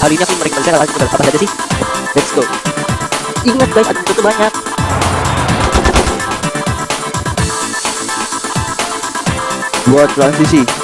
Hari ini aku merekomendasikan apa, apa saja sih? Let's go. Ingat guys, ada itu banyak. Buat transisi.